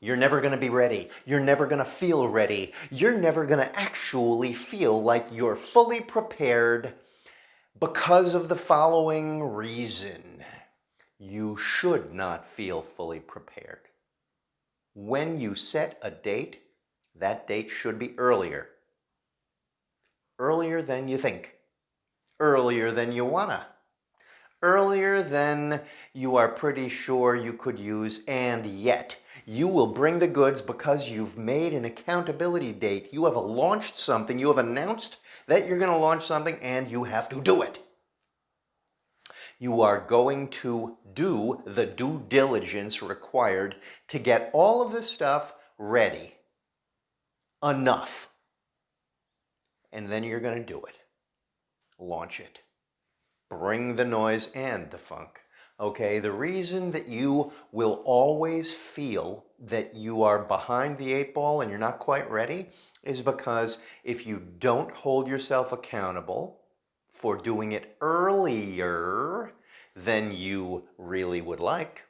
You're never going to be ready. You're never going to feel ready. You're never going to actually feel like you're fully prepared because of the following reason. You should not feel fully prepared. When you set a date, that date should be earlier. Earlier than you think. Earlier than you wanna. Earlier than you are pretty sure you could use and yet. You will bring the goods because you've made an accountability date. You have launched something. You have announced that you're going to launch something and you have to do it. You are going to do the due diligence required to get all of this stuff ready. Enough. And then you're going to do it. Launch it. Bring the noise and the funk. Okay, the reason that you will always feel that you are behind the eight ball and you're not quite ready is because if you don't hold yourself accountable for doing it earlier than you really would like,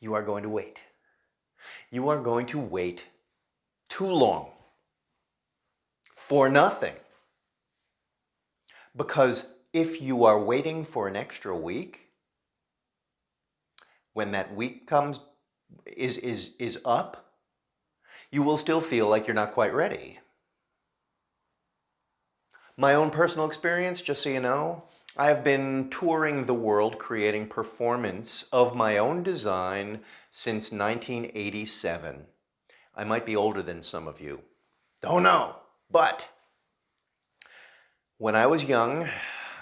you are going to wait. You are going to wait too long for nothing. Because if you are waiting for an extra week, when that week comes, is, is, is up, you will still feel like you're not quite ready. My own personal experience, just so you know, I have been touring the world creating performance of my own design since 1987. I might be older than some of you. Don't know, but when I was young,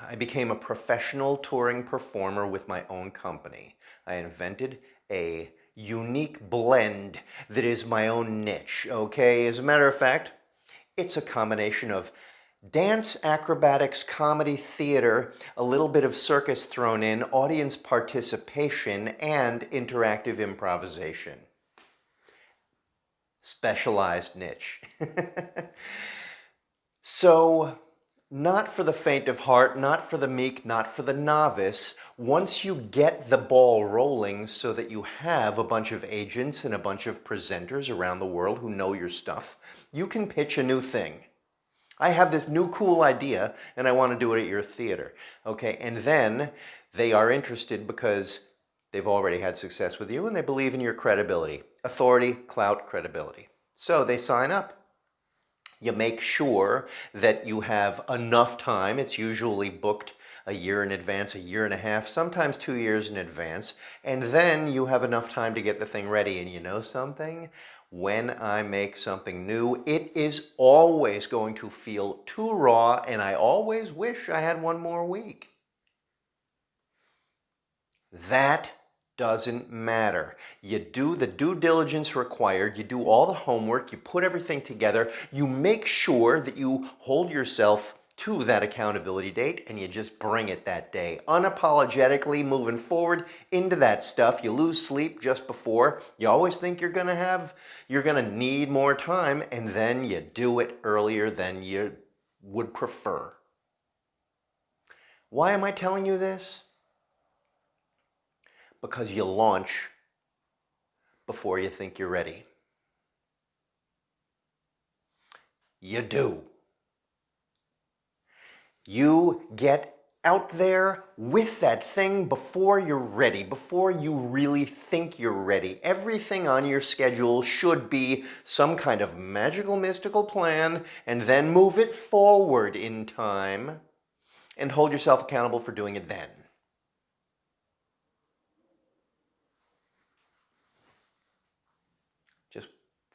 I became a professional touring performer with my own company. I invented a unique blend that is my own niche, okay? As a matter of fact, it's a combination of dance, acrobatics, comedy, theater, a little bit of circus thrown in, audience participation, and interactive improvisation. Specialized niche. so not for the faint of heart, not for the meek, not for the novice. Once you get the ball rolling so that you have a bunch of agents and a bunch of presenters around the world who know your stuff, you can pitch a new thing. I have this new cool idea and I want to do it at your theater. Okay, and then they are interested because they've already had success with you and they believe in your credibility. Authority, clout, credibility. So they sign up. You make sure that you have enough time. It's usually booked a year in advance, a year and a half, sometimes two years in advance. And then you have enough time to get the thing ready. And you know something? When I make something new, it is always going to feel too raw and I always wish I had one more week. That doesn't matter. You do the due diligence required, you do all the homework, you put everything together, you make sure that you hold yourself to that accountability date and you just bring it that day. Unapologetically moving forward into that stuff. You lose sleep just before. You always think you're going to have, you're going to need more time and then you do it earlier than you would prefer. Why am I telling you this? Because you launch before you think you're ready. You do. You get out there with that thing before you're ready, before you really think you're ready. Everything on your schedule should be some kind of magical mystical plan and then move it forward in time and hold yourself accountable for doing it then.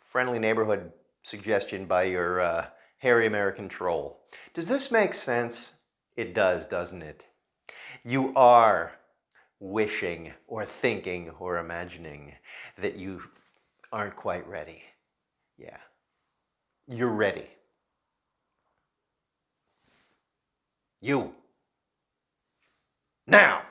Friendly neighborhood suggestion by your uh, hairy American troll. Does this make sense? It does, doesn't it? You are wishing or thinking or imagining that you aren't quite ready. Yeah, you're ready. You. Now.